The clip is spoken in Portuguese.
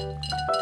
Música